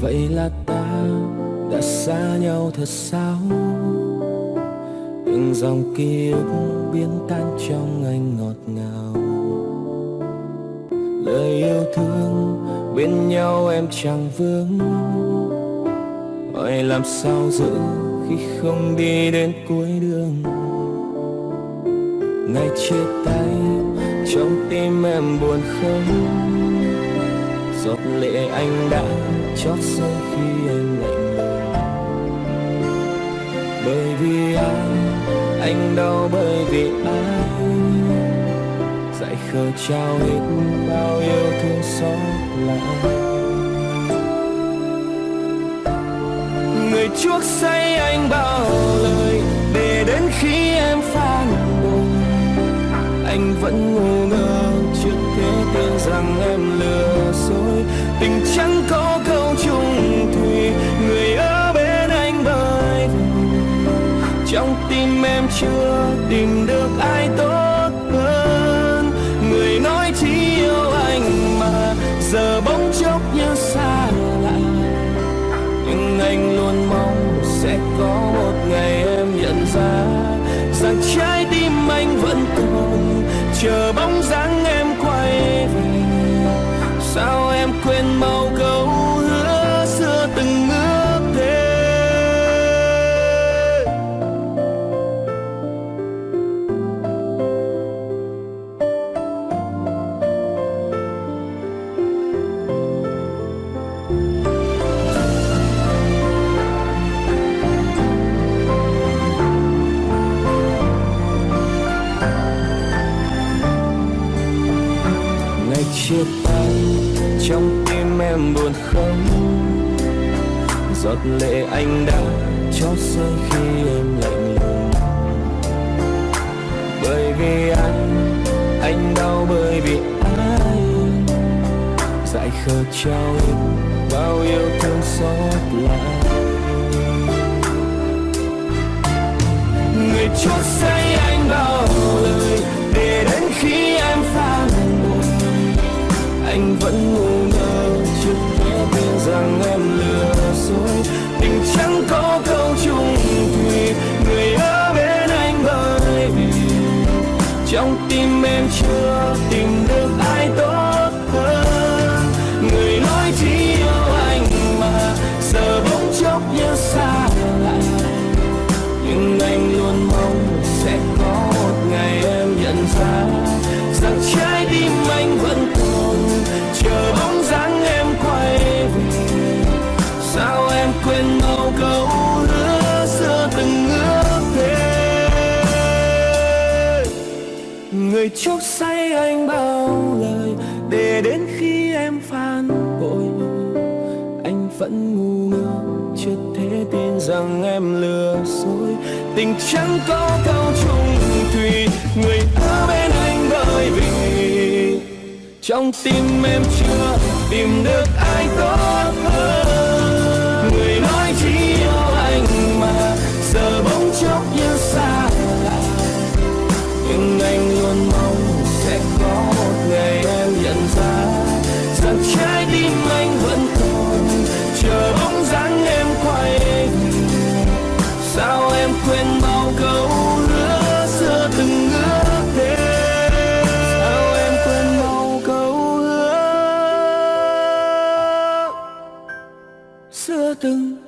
Vậy là ta đã xa nhau thật sao? Từng dòng ký ức biến tan trong anh ngọt ngào. Lời yêu thương bên nhau em chẳng vướng. Hỏi làm sao giữ khi không đi đến cuối đường? Ngày chia tay, trong tim em buồn không? Giọt lệ anh đã chót rơi khi em lạnh lùng bởi vì ai, anh đau bởi vì ai? Dại khờ trao hết bao yêu thương xót lại. Người chuốc say anh bao lời để đến khi em phản bội anh vẫn ngu ngơ trước thế tưởng rằng em lừa tình chẳng có câu chung thủy người ở bên anh bơi. Trong tim em chưa tìm được ai tốt hơn. Người nói chỉ yêu anh mà giờ bỗng chốc như xa lạ. Nhưng anh luôn mong sẽ có chia tay, trong tim em buồn không? Giọt lệ anh đã cho rơi khi em lạnh lùng. Bởi vì anh anh đau bởi vì ai? Dại khờ trao bao yêu thương xót lại. Người chót say anh bao quên bao câu hứa xưa từng ước thề người chúc say anh bao lời, để đến khi em phản bội anh vẫn ngu ngơ, chưa thể tin rằng em lừa dối. Tình chẳng có câu chung thủy người ở bên anh bởi vì trong tim em chưa tìm được ai tốt hơn. em quên bao câu hứa xưa từng ước thế, sao em quên bao câu hứa xưa từng